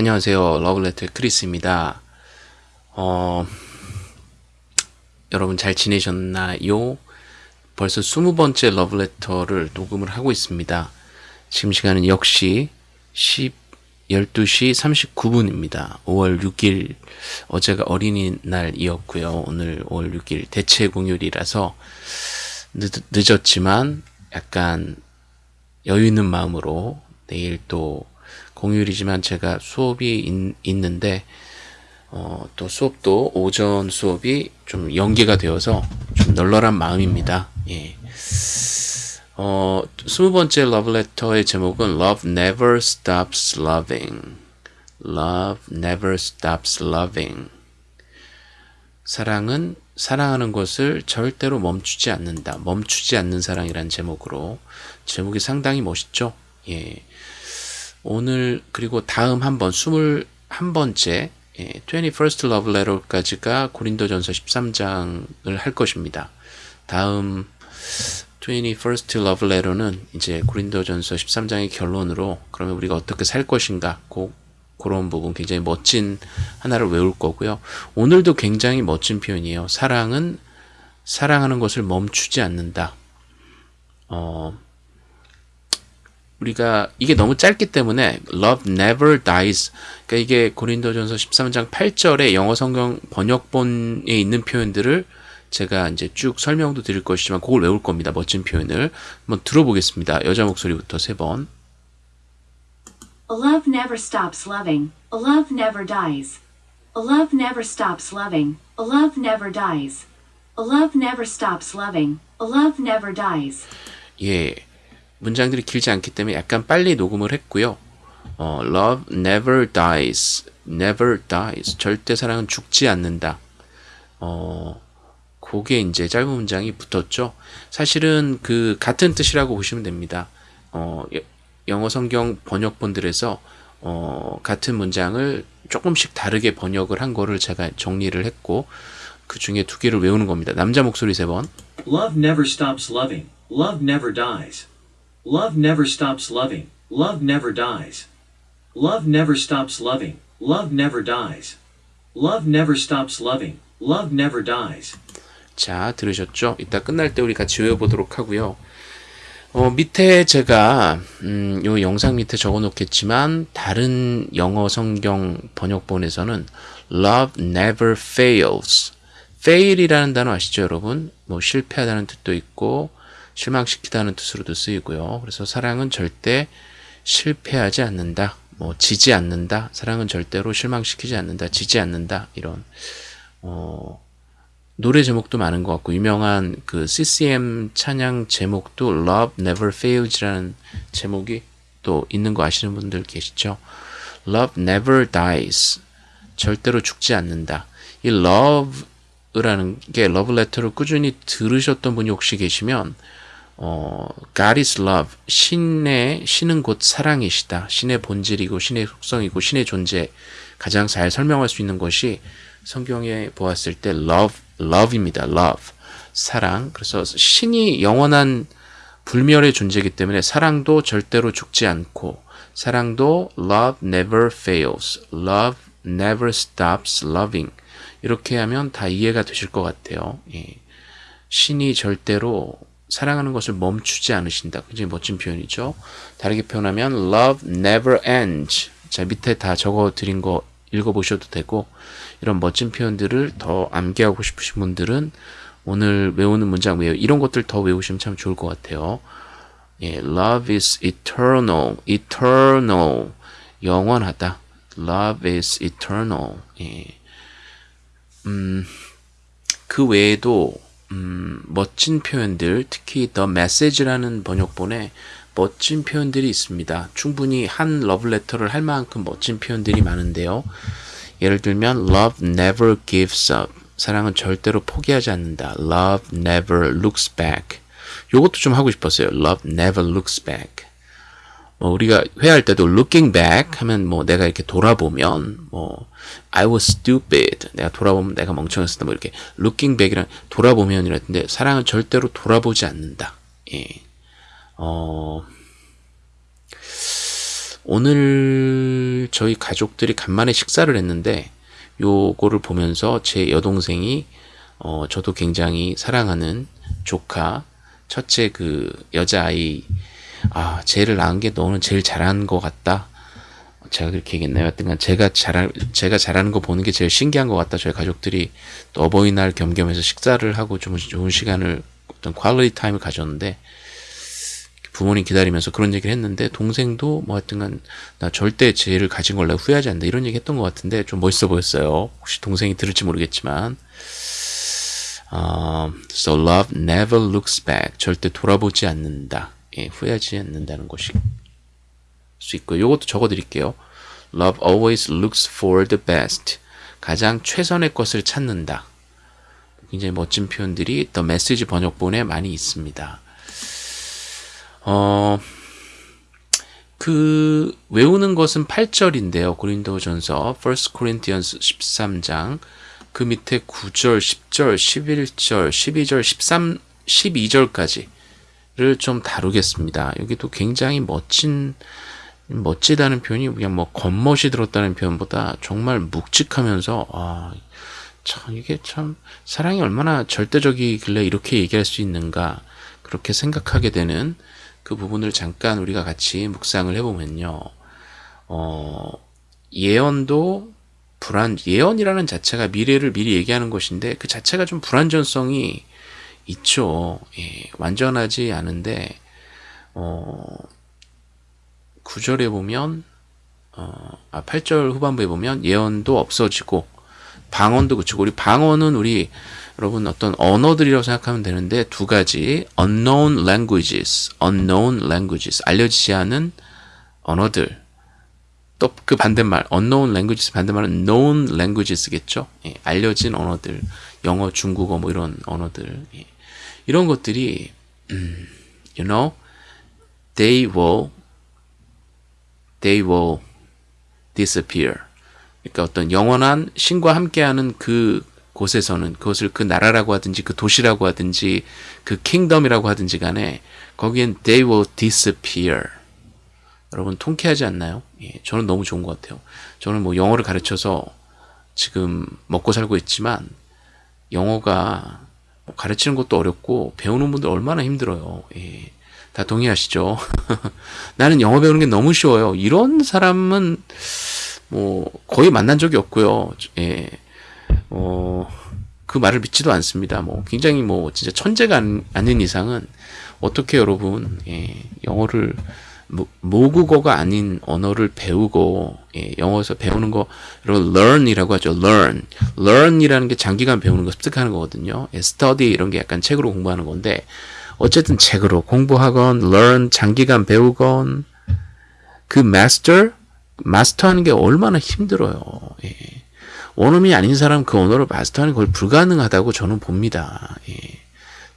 안녕하세요. 러블레터의 크리스입니다. 어, 여러분 잘 지내셨나요? 벌써 20번째 러블레터를 녹음을 하고 있습니다. 지금 시간은 역시 10, 12시 39분입니다. 5월 6일, 어제가 어린이날이었고요. 오늘 5월 6일 대체 공휴일이라서 늦, 늦었지만 약간 여유 있는 마음으로 내일 또 공휴일이지만 제가 수업이 있, 는데 어, 또 수업도 오전 수업이 좀 연계가 되어서 좀 널널한 마음입니다. 예. 어, 스무 번째 러브레터의 제목은 Love Never Stops Loving. Love Never Stops Loving. 사랑은 사랑하는 것을 절대로 멈추지 않는다. 멈추지 않는 사랑이란 제목으로 제목이 상당히 멋있죠? 예. 오늘 그리고 다음 한번 21번째 예, 21st Love Letter까지가 고린도전서 13장을 할 것입니다. 다음 21st Love Letter는 이제 고린도전서 13장의 결론으로 그러면 우리가 어떻게 살 것인가 고, 그런 부분 굉장히 멋진 하나를 외울 거고요. 오늘도 굉장히 멋진 표현이에요. 사랑은 사랑하는 것을 멈추지 않는다. 어, 우리가 이게 너무 짧기 때문에 love never dies 그러니까 이게 고린도전서 13장 8절에 영어 성경 번역본에 있는 표현들을 제가 이제 쭉 설명도 드릴 것이지만 그걸 외울 겁니다. 멋진 표현을 한번 들어보겠습니다. 여자 목소리부터 세 번. Love never stops loving. Love never dies. Love never stops loving. Love never dies. Love never stops loving. Love never dies. 예. 문장들이 길지 않기 때문에 약간 빨리 녹음을 했고요. 어, love never dies. never dies. 절대 사랑은 죽지 않는다. 어, 그게 이제 짧은 문장이 붙었죠. 사실은 그 같은 뜻이라고 보시면 됩니다. 어, 영어 성경 번역본들에서 어, 같은 문장을 조금씩 다르게 번역을 한 거를 제가 정리를 했고 그 중에 두 개를 외우는 겁니다. 남자 목소리 세 번. Love never stops loving. Love never dies. Love never stops loving. Love never dies. Love never stops loving. Love never dies. Love never stops loving. Love never dies. 자, 들으셨죠? 이따 끝날 때 우리 같이 외워보도록 하고요. 어, 밑에 제가 음, 요 영상 밑에 적어 놓겠지만 다른 영어 성경 번역본에서는 love never fails. fail이라는 단어 아시죠, 여러분? 뭐 실패하다는 뜻도 있고 실망시키다는 뜻으로도 쓰이고요. 그래서 사랑은 절대 실패하지 않는다. 뭐 지지 않는다. 사랑은 절대로 실망시키지 않는다. 지지 않는다. 이런 어, 노래 제목도 많은 것 같고 유명한 그 CCM 찬양 제목도 Love Never Fails라는 제목이 또 있는 거 아시는 분들 계시죠? Love Never Dies. 절대로 죽지 않는다. 이 love라는 게 러브레터를 꾸준히 들으셨던 분이 혹시 계시면 어, God is love. 신의, 신은 곧 사랑이시다. 신의 본질이고, 신의 속성이고, 신의 존재. 가장 잘 설명할 수 있는 것이 성경에 보았을 때 love, love입니다. love. 사랑. 그래서 신이 영원한 불멸의 존재이기 때문에 사랑도 절대로 죽지 않고, 사랑도 love never fails. love never stops loving. 이렇게 하면 다 이해가 되실 것 같아요. 예. 신이 절대로 사랑하는 것을 멈추지 않으신다. 굉장히 멋진 표현이죠. 다르게 표현하면 love never ends. 자, 밑에 다 적어 드린 거 읽어보셔도 되고 이런 멋진 표현들을 더 암기하고 싶으신 분들은 오늘 외우는 문장 외우 이런 것들 더 외우시면 참 좋을 것 같아요. 예, love is eternal, eternal, 영원하다. love is eternal. 예. 음, 그 외에도 음, 멋진 표현들, 특히 The Message라는 번역본에 멋진 표현들이 있습니다. 충분히 한 러브레터를 할 만큼 멋진 표현들이 많은데요. 예를 들면 Love never gives up. 사랑은 절대로 포기하지 않는다. Love never looks back. 요것도 좀 하고 싶었어요. Love never looks back. 뭐 우리가 회할 때도 looking back 하면 뭐 내가 이렇게 돌아보면 뭐 I was stupid 내가 돌아보면 내가 멍청했었다 뭐 이렇게 looking back이란 돌아보면이라는데 사랑은 절대로 돌아보지 않는다. 예. 어 오늘 저희 가족들이 간만에 식사를 했는데 요거를 보면서 제 여동생이 어 저도 굉장히 사랑하는 조카 첫째 그 여자아이 아 쟤를 낳은 게 너는 제일 잘한 것 같다 제가 그렇게 얘기했나요? 하여튼간 제가 잘 제가 잘하는 거 보는 게 제일 신기한 것 같다. 저희 가족들이 또 어버이날 겸겸해서 식사를 하고 좀 좋은 시간을 어떤 quality time을 가졌는데 부모님 기다리면서 그런 얘기를 했는데 동생도 뭐 하여튼간 나 절대 쟤를 가진 걸 내가 후회하지 않는다 이런 얘기 했던 것 같은데 좀 멋있어 보였어요. 혹시 동생이 들을지 모르겠지만 어, so love never looks back 절대 돌아보지 않는다. 예, 후회하지 않는다는 것이 수 있고요. 요것도 적어 드릴게요. Love always looks for the best. 가장 최선의 것을 찾는다. 굉장히 멋진 표현들이 더 메시지 번역본에 많이 있습니다. 어, 그 외우는 것은 8절인데요. 고린도전서 1 Corinthians 13장 그 밑에 9절, 10절, 11절, 12절, 13, 12절까지 를좀 다루겠습니다. 여기도 굉장히 멋진 멋지다는 표현이 그냥 뭐 겉멋이 들었다는 표현보다 정말 묵직하면서 아, 참 이게 참 사랑이 얼마나 절대적이길래 이렇게 얘기할 수 있는가 그렇게 생각하게 되는 그 부분을 잠깐 우리가 같이 묵상을 해보면요. 어, 예언도 불안 예언이라는 자체가 미래를 미리 얘기하는 것인데 그 자체가 좀 불안전성이 있죠. 예, 완전하지 않은데 어, 9절에 보면 어, 아, 8절 후반부에 보면 예언도 없어지고 방언도 그치고 우리 방언은 우리 여러분 어떤 언어들이라고 생각하면 되는데 두 가지 unknown languages, unknown languages 알려지지 않은 언어들 또 그 반대말 unknown languages 반대말은 known languages겠죠. 예, 알려진 언어들 영어, 중국어 뭐 이런 언어들 예. 이런 것들이 음, you know they will they will disappear. 그러니까 어떤 영원한 신과 함께하는 그 곳에서는 그것을 그 나라라고 하든지 그 도시라고 하든지 그 킹덤이라고 하든지 간에 거기엔 they will disappear. 여러분 통쾌하지 않나요? 예, 저는 너무 좋은 것 같아요. 저는 뭐 영어를 가르쳐서 지금 먹고 살고 있지만 영어가 뭐 가르치는 것도 어렵고 배우는 분들 얼마나 힘들어요. 예. 다 동의하시죠? 나는 영어 배우는 게 너무 쉬워요. 이런 사람은 뭐 거의 만난 적이 없고요. 예. 어, 그 말을 믿지도 않습니다. 뭐 굉장히 뭐 진짜 천재가 아닌 이상은 어떻게 여러분 예, 영어를 모국어가 아닌 언어를 배우고 예, 영어에서 배우는 거 여러분 learn이라고 하죠. learn. learn이라는 게 장기간 배우는 거 습득하는 거거든요. 예, study 이런 게 약간 책으로 공부하는 건데 어쨌든 책으로 공부하건 learn 장기간 배우건 그 master 마스터하는 게 얼마나 힘들어요. 예. 원어민이 아닌 사람 그 언어를 마스터하는 걸 불가능하다고 저는 봅니다. 예.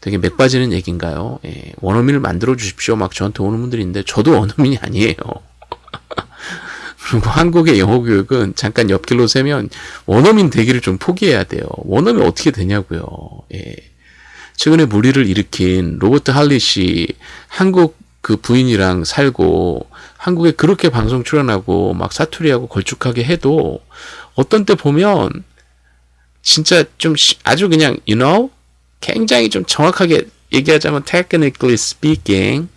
되게 맥 빠지는 얘기인가요? 예. 원어민을 만들어 주십시오. 막 저한테 오는 분들이 있는데 저도 원어민이 아니에요. 그리고 한국의 영어 교육은 잠깐 옆길로 세면 원어민 되기를 좀 포기해야 돼요. 원어민 어떻게 되냐고요. 예. 최근에 무리를 일으킨 로버트 할리시 한국 그 부인이랑 살고 한국에 그렇게 방송 출연하고 막 사투리하고 걸쭉하게 해도 어떤 때 보면 진짜 좀 아주 그냥 you know 굉장히 좀 정확하게 얘기하자면 technically speaking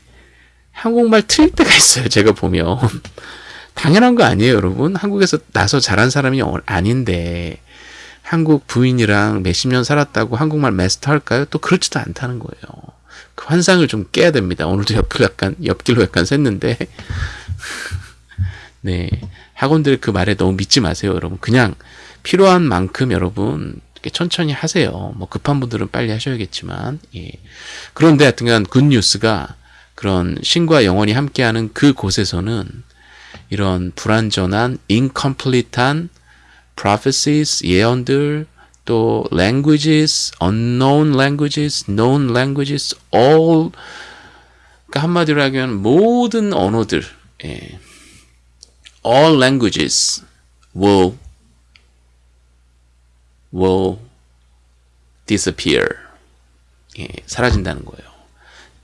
한국말 틀릴 때가 있어요. 제가 보면 당연한 거 아니에요, 여러분. 한국에서 나서 자란 사람이 아닌데 한국 부인이랑 몇십 년 살았다고 한국말 마스터 할까요? 또 그렇지도 않다는 거예요. 그 환상을 좀 깨야 됩니다. 오늘도 옆길 약간, 옆길로 약간 샜는데. 네. 학원들 그 말에 너무 믿지 마세요, 여러분. 그냥 필요한 만큼 여러분 천천히 하세요. 뭐 급한 분들은 빨리 하셔야겠지만. 예. 그런데 하여튼간 굿뉴스가 그런 신과 영원히 함께하는 그 곳에서는 이런 불완전한, incomplete한 prophecies, 예언들, 또 languages, unknown languages, known languages, all 그러니까 한마디로 하면 모든 언어들, 예. all languages will will disappear. 예, 사라진다는 거예요.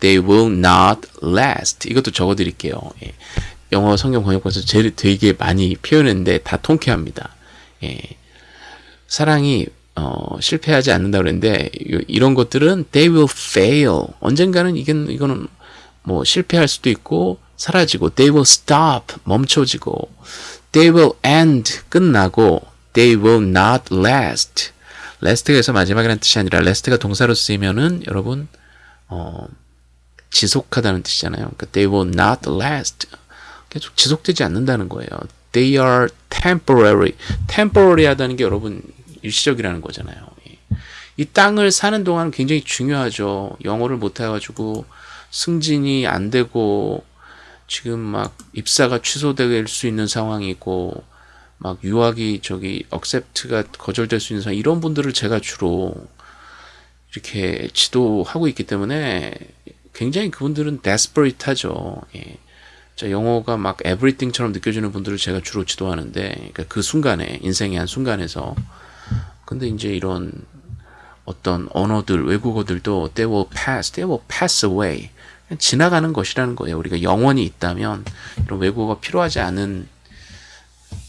They will not last. 이것도 적어드릴게요. 예. 영어 성경 번역본에서 제일 되게 많이 표현했는데 다 통쾌합니다. 예. 사랑이 어, 실패하지 않는다 그랬는데 이- 이런 것들은 they will fail. 언젠가는 이건 이거는 뭐 실패할 수도 있고 사라지고 they will stop 멈춰지고 they will end 끝나고 they will not last. last가 해서 마지막이라는 뜻이 아니라 last가 동사로 쓰이면은 여러분 어, 지속하다는 뜻이잖아요. 그러니까 they will not last. 계속 지속되지 않는다는 거예요. They are temporary. temporary 하다는 게 여러분 일시적이라는 거잖아요. 예. 이 땅을 사는 동안 굉장히 중요하죠. 영어를 못 해가지고 승진이 안 되고 지금 막 입사가 취소될 수 있는 상황이고 막 유학이 저기 억셉트가 거절될 수 있는 상황 이런 분들을 제가 주로 이렇게 지도하고 있기 때문에 굉장히 그분들은 desperate하죠. 예. 자, 영어가 막 everything처럼 느껴지는 분들을 제가 주로 지도하는데, 그러니까 그 순간에 인생의 한 순간에서, 근데 이제 이런 어떤 언어들, 외국어들도 they will pass, they will pass away. 지나가는 것이라는 거예요. 우리가 영원히 있다면 이런 외국어가 필요하지 않은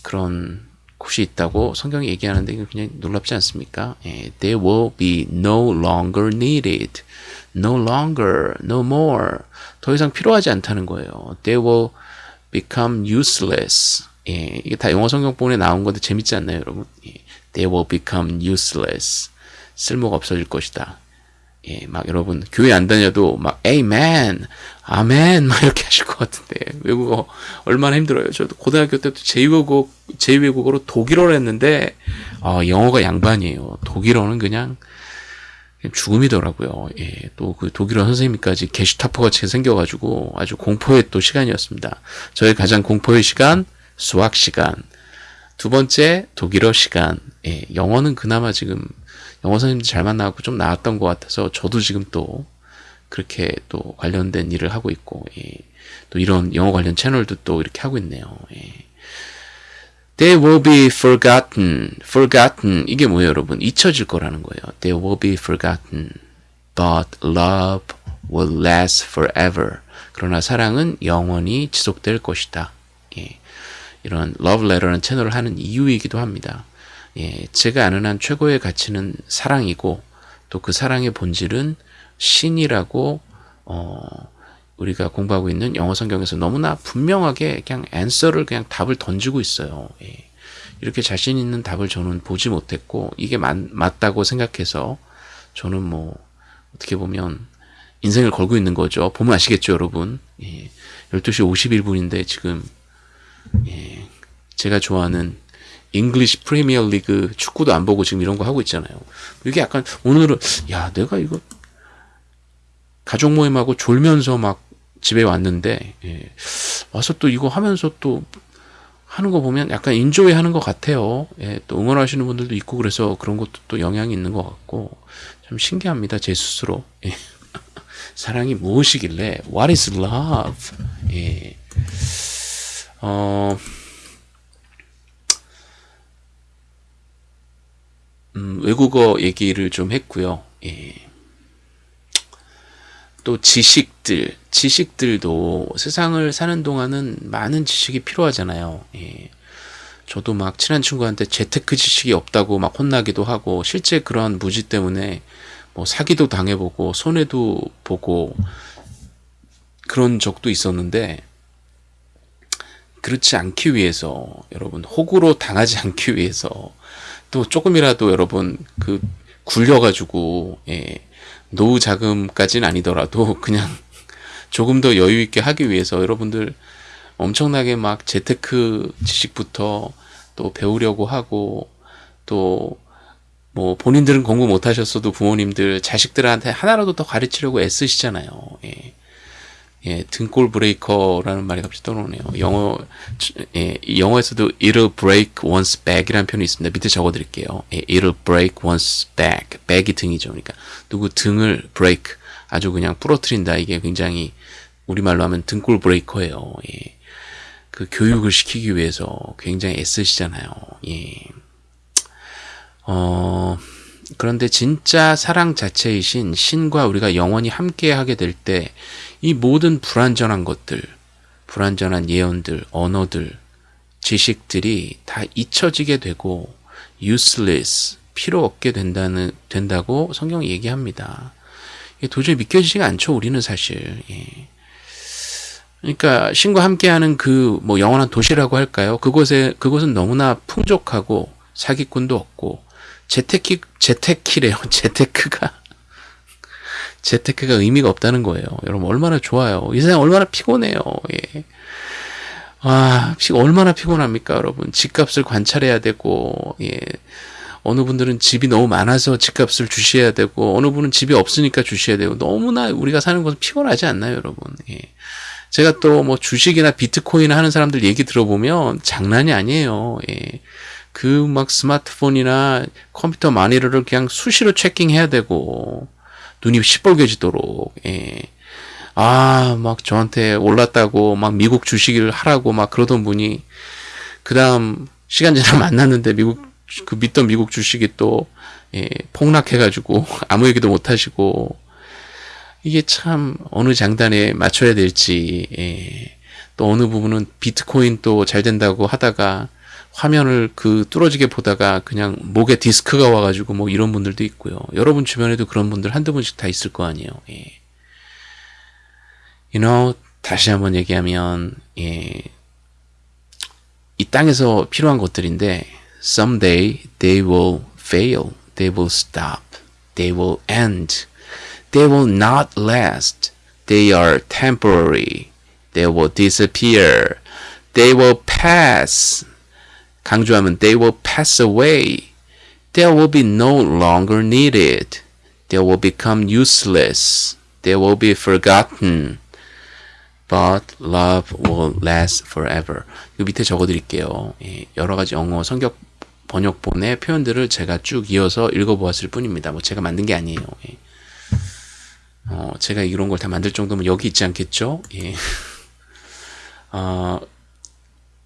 그런 곳이 있다고 성경이 얘기하는데 이거 그냥 놀랍지 않습니까? 예, they will be no longer needed. no longer, no more. 더 이상 필요하지 않다는 거예요. They will become useless. 예, 이게 다 영어 성경본에 나온 건데 재밌지 않나요, 여러분? 예, they will become useless. 쓸모가 없어질 것이다. 예, 막 여러분 교회 안 다녀도 막 amen, 아멘 막 이렇게 하실 것 같은데 외국어 얼마나 힘들어요. 저도 고등학교 때도 제2외국어 제2외국어로 독일어를 했는데 아, 영어가 양반이에요. 독일어는 그냥 죽음이더라고요. 예, 또 그 독일어 선생님까지 게슈타포 같이 생겨가지고 아주 공포의 또 시간이었습니다. 저의 가장 공포의 시간 수학 시간. 두 번째 독일어 시간. 예, 영어는 그나마 지금 영어 선생님들 잘 만나고 좀 나았던 것 같아서 저도 지금 또 그렇게 또 관련된 일을 하고 있고 예, 또 이런 영어 관련 채널도 또 이렇게 하고 있네요. 예. They will be forgotten. forgotten. 이게 뭐예요, 여러분? 잊혀질 거라는 거예요. They will be forgotten. But love will last forever. 그러나 사랑은 영원히 지속될 것이다. 예. 이런 letter라는 채널을 하는 이유이기도 합니다. 예. 제가 아는 한 최고의 가치는 사랑이고 또 그 사랑의 본질은 신이라고 어 우리가 공부하고 있는 영어 성경에서 너무나 분명하게 그냥 앤서를 그냥 답을 던지고 있어요. 예. 이렇게 자신 있는 답을 저는 보지 못했고 이게 맞, 맞다고 생각해서 저는 뭐 어떻게 보면 인생을 걸고 있는 거죠. 보면 아시겠죠, 여러분. 예. 12시 51분인데 지금 예. 제가 좋아하는 English Premier League 축구도 안 보고 지금 이런 거 하고 있잖아요. 이게 약간 오늘은 야, 내가 이거 가족 모임하고 졸면서 막 집에 왔는데 예. 와서 또 이거 하면서 또 하는 거 보면 약간 enjoy 하는 것 같아요. 예, 또 응원하시는 분들도 있고 그래서 그런 것도 또 영향이 있는 것 같고 참 신기합니다 제 스스로. 예. 사랑이 무엇이길래 What is love? 예. 어. 음, 외국어 얘기를 좀 했고요. 예. 또 지식들, 지식들도 세상을 사는 동안은 많은 지식이 필요하잖아요. 예. 저도 막 친한 친구한테 재테크 지식이 없다고 막 혼나기도 하고 실제 그런 무지 때문에 뭐 사기도 당해보고 손해도 보고 그런 적도 있었는데 그렇지 않기 위해서 여러분 호구로 당하지 않기 위해서 또 조금이라도 여러분 그 굴려가지고 예, 노후 자금까지는 아니더라도 그냥 조금 더 여유 있게 하기 위해서 여러분들 엄청나게 막 재테크 지식부터 또 배우려고 하고 또 뭐 본인들은 공부 못 하셨어도 부모님들 자식들한테 하나라도 더 가르치려고 애쓰시잖아요. 예. 예, 등골 브레이커라는 말이 갑자기 떠오르네요. 영어, 예, 영어에서도 it'll break one's back이라는 표현이 있습니다. 밑에 적어 드릴게요. 예, it'll break one's back. back이 등이죠. 그러니까 누구 등을 break, 아주 그냥 부러뜨린다. 이게 굉장히 우리말로 하면 등골 브레이커예요. 예. 그 교육을 시키기 위해서 굉장히 애쓰시잖아요. 예. 어, 그런데 진짜 사랑 자체이신 신과 우리가 영원히 함께 하게 될 때 이 모든 불완전한 것들, 불완전한 예언들, 언어들, 지식들이 다 잊혀지게 되고 useless, 필요 없게 된다는 된다고 성경이 얘기합니다. 도저히 믿겨지지가 않죠. 우리는 사실. 예. 그러니까 신과 함께하는 그 뭐 영원한 도시라고 할까요? 그곳에 그곳은 너무나 풍족하고 사기꾼도 없고 재테키 재테키래요. 재테크가 재테크가 의미가 없다는 거예요. 여러분 얼마나 좋아요. 이 세상 얼마나 피곤해요. 예. 아, 피, 얼마나 피곤합니까, 여러분? 집값을 관찰해야 되고, 예. 어느 분들은 집이 너무 많아서 집값을 주셔야 되고, 어느 분은 집이 없으니까 주셔야 되고, 너무나 우리가 사는 것은 피곤하지 않나요, 여러분? 예. 제가 또 뭐 주식이나 비트코인 하는 사람들 얘기 들어보면 장난이 아니에요. 예. 그 막 스마트폰이나 컴퓨터 마니터를 그냥 수시로 체킹해야 되고, 눈이 시뻘개지도록, 예. 아, 막 저한테 올랐다고, 막 미국 주식을 하라고 막 그러던 분이, 그 다음 시간 지나 만났는데 미국, 그 믿던 미국 주식이 또, 예, 폭락해가지고 아무 얘기도 못 하시고, 이게 참 어느 장단에 맞춰야 될지, 예. 또 어느 부분은 비트코인 또 잘 된다고 하다가 화면을 그 뚫어지게 보다가 그냥 목에 디스크가 와가지고 뭐 이런 분들도 있고요. 여러분 주변에도 그런 분들 한두 분씩 다 있을 거 아니에요. 예. you know, 다시 한번 얘기하면, 예, 이 땅에서 필요한 것들인데, someday they will fail, they will stop, they will end, they will not last, they are temporary, they will disappear, they will pass. 강조하면 they will pass away, they will be no longer needed, they will become useless, they will be forgotten. But love will last forever. 이 밑에 적어드릴게요. 예, 여러 가지 영어 성격 번역본의 표현들을 제가 쭉 이어서 읽어보았을 뿐입니다. 뭐 제가 만든 게 아니에요. 예. 어, 제가 이런 걸 다 만들 정도면 여기 있지 않겠죠? 예. 어,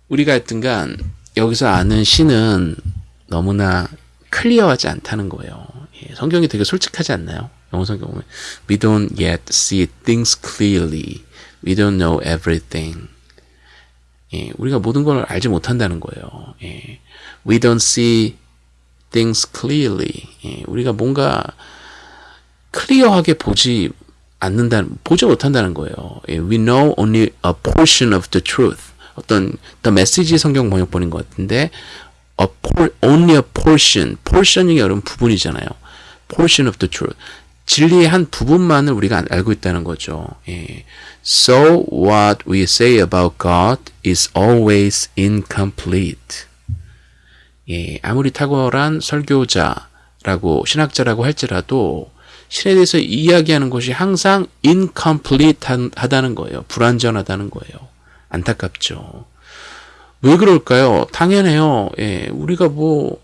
우리가 하여튼간 여기서 아는 신은 너무나 클리어하지 않다는 거예요. 예, 성경이 되게 솔직하지 않나요? 영어 성경 보면 We don't yet see things clearly. We don't know everything. 예, 우리가 모든 걸 알지 못한다는 거예요. 예, we don't see things clearly. 예, 우리가 뭔가 클리어하게 보지 않는다는, 보지 못한다는 거예요. 예, we know only a portion of the truth. 어떤 the message 성경 번역본인 것 같은데 a por, only a portion. portion이 여러분 부분이잖아요. portion of the truth. 진리의 한 부분만을 우리가 알고 있다는 거죠. 예. So what we say about God is always incomplete. 예, 아무리 탁월한 설교자라고 신학자라고 할지라도 신에 대해서 이야기하는 것이 항상 incomplete 하다는 거예요. 불완전하다는 거예요. 안타깝죠. 왜 그럴까요? 당연해요. 예, 우리가 뭐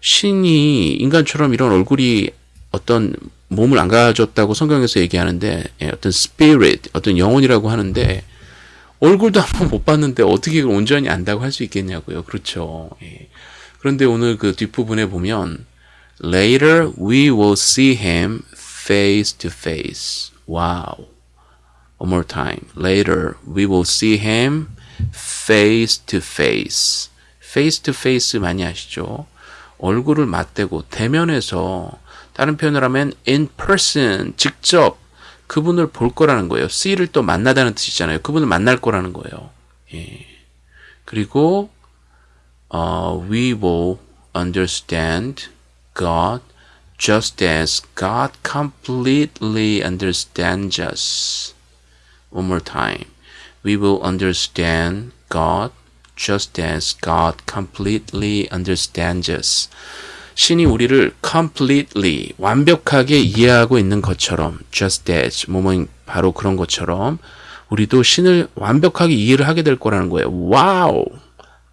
신이 인간처럼 이런 얼굴이 어떤 몸을 안 가졌다고 성경에서 얘기하는데 예, 어떤 spirit, 어떤 영혼이라고 하는데 얼굴도 한번 못 봤는데 어떻게 온전히 안다고 할 수 있겠냐고요. 그렇죠. 예. 그런데 오늘 그 뒷부분에 보면 later we will see him face to face. Wow. One more time. Later we will see him face to face. face to face 많이 아시죠? 얼굴을 맞대고 대면해서 다른 표현을 하면 in person 직접 그분을 볼 거라는 거예요. see를 또 만나다는 뜻이잖아요. 그분을 만날 거라는 거예요. 예. 그리고 uh, we will understand God just as God completely understands us. One more time. We will understand God just as God completely understands us. 신이 우리를 completely 완벽하게 이해하고 있는 것처럼 just as 뭐뭐 바로 그런 것처럼 우리도 신을 완벽하게 이해를 하게 될 거라는 거예요. Wow,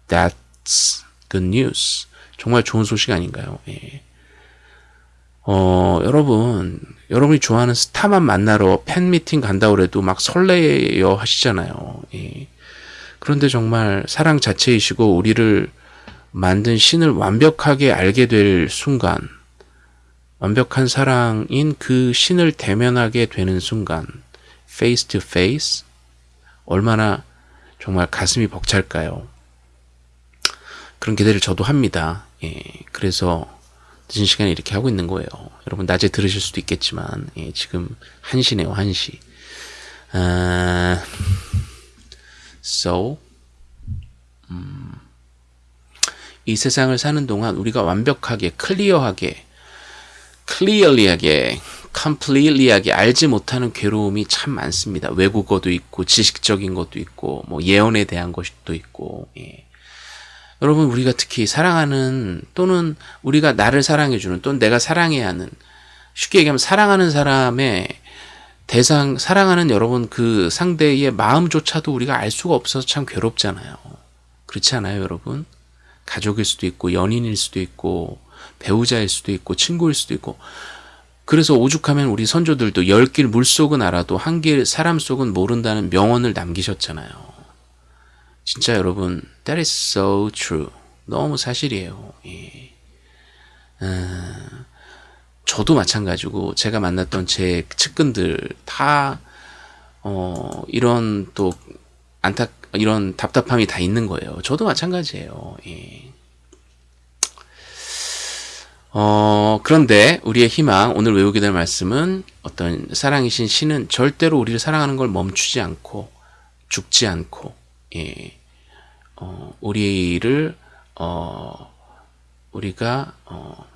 that's good news. 정말 좋은 소식 아닌가요? 예. 어, 여러분, 여러분이 좋아하는 스타만 만나러 팬미팅 간다고 해도 막 설레여 하시잖아요. 예. 그런데 정말 사랑 자체이시고 우리를 만든 신을 완벽하게 알게 될 순간, 완벽한 사랑인 그 신을 대면하게 되는 순간, face to face, 얼마나 정말 가슴이 벅찰까요? 그런 기대를 저도 합니다. 예, 그래서 늦은 시간에 이렇게 하고 있는 거예요. 여러분 낮에 들으실 수도 있겠지만 예, 지금 1시네요. 1시. 아, so 음, 이 세상을 사는 동안 우리가 완벽하게 클리어하게 clearly하게 completely하게 알지 못하는 괴로움이 참 많습니다. 외국어도 있고 지식적인 것도 있고 뭐 예언에 대한 것도 있고 예. 여러분 우리가 특히 사랑하는 또는 우리가 나를 사랑해주는 또는 내가 사랑해야 하는 쉽게 얘기하면 사랑하는 사람의 대상 사랑하는 여러분 그 상대의 마음조차도 우리가 알 수가 없어서 참 괴롭잖아요. 그렇지 않아요, 여러분? 가족일 수도 있고 연인일 수도 있고 배우자일 수도 있고 친구일 수도 있고 그래서 오죽하면 우리 선조들도 열 길 물속은 알아도 한 길 사람 속은 모른다는 명언을 남기셨잖아요. 진짜 여러분, that is so true. 너무 사실이에요. 예. 어, 저도 마찬가지고 제가 만났던 제 측근들 다 어, 이런 또 안타 이런 답답함이 다 있는 거예요. 저도 마찬가지예요. 예. 어, 그런데 우리의 희망, 오늘 외우게 될 말씀은 어떤 사랑이신 신은 절대로 우리를 사랑하는 걸 멈추지 않고, 죽지 않고, 예, 어, 우리를, 어, 우리가, 어,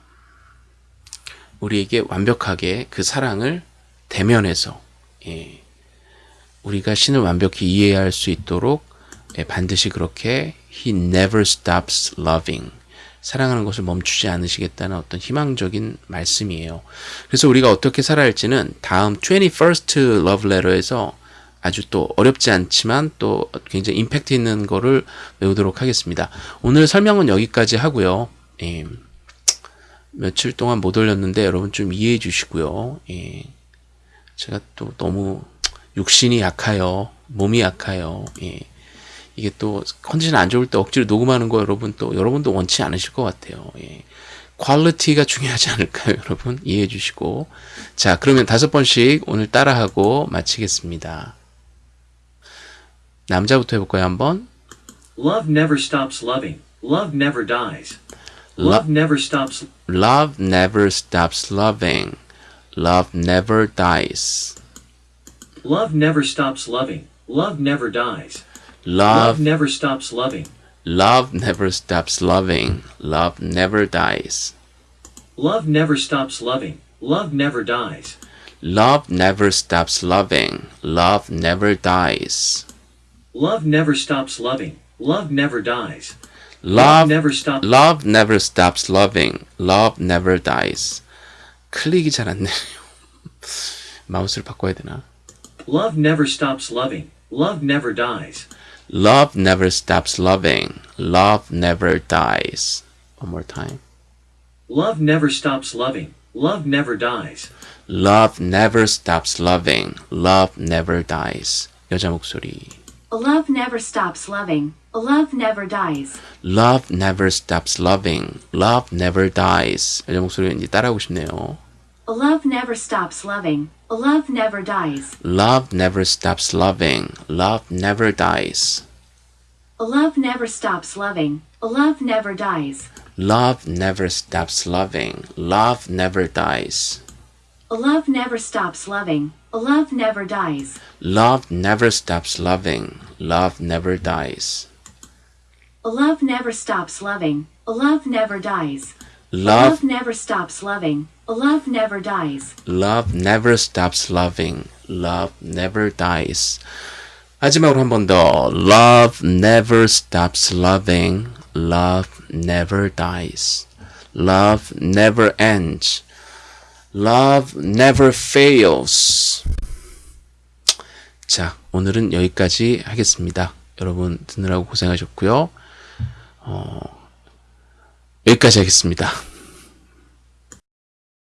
우리에게 완벽하게 그 사랑을 대면해서, 예, 우리가 신을 완벽히 이해할 수 있도록 예, 반드시 그렇게 He never stops loving. 사랑하는 것을 멈추지 않으시겠다는 어떤 희망적인 말씀이에요. 그래서 우리가 어떻게 살아야 할지는 다음 21st Love Letter에서 아주 또 어렵지 않지만 또 굉장히 임팩트 있는 거를 외우도록 하겠습니다. 오늘 설명은 여기까지 하고요. 예, 며칠 동안 못 올렸는데 여러분 좀 이해해 주시고요. 예, 제가 또 너무 육신이 약하여 몸이 약하여 예, 이게 또 컨디션 안 좋을 때 억지로 녹음하는 거 여러분 또 여러분도 원치 않으실 것 같아요. 예. quality가 중요하지 않을까요, 여러분? 이해해 주시고. 자, 그러면 다섯 번씩 오늘 따라하고 마치겠습니다. 남자부터 해볼까요, 한번? Love never stops loving. Love never dies. Love never stops. Love never stops loving. Love never dies. Love never stops loving. Love never dies. Love, Love never stops loving. love never stops loving. Love never dies. Love never stops loving. Love never dies. Love never stops loving. Love never dies. Love never stops loving. Love never dies. Love never stops. Love never stops loving. Love never dies. 클릭이 잘 안 내요. 마우스를 바꿔야 되나? Love never stops loving. Love never dies. Love never stops loving. Love never dies. One more time. Love never stops loving. Love never dies. Love never stops loving. Love never dies. 여자 목소리. Love never stops loving. Love never dies. Love never stops loving. Love never dies. 여자 목소리 왠지 따라하고 싶네요. Love never stops loving. Love never dies. Love never stops loving. Love never dies. Love never stops loving. Love never dies. Love never stops loving. Love never dies. Love never stops loving. Love never dies. Love never stops loving. Love never dies. Love never stops loving. Love never dies. Love Love never stops loving. Love never dies. love never stops loving. Love never dies. 마지막으로 한 번 더. Love never stops loving. Love never dies. Love never ends. Love never fails. 자, 오늘은 여기까지 하겠습니다. 여러분 듣느라고 고생하셨고요. 어, 여기까지 하겠습니다.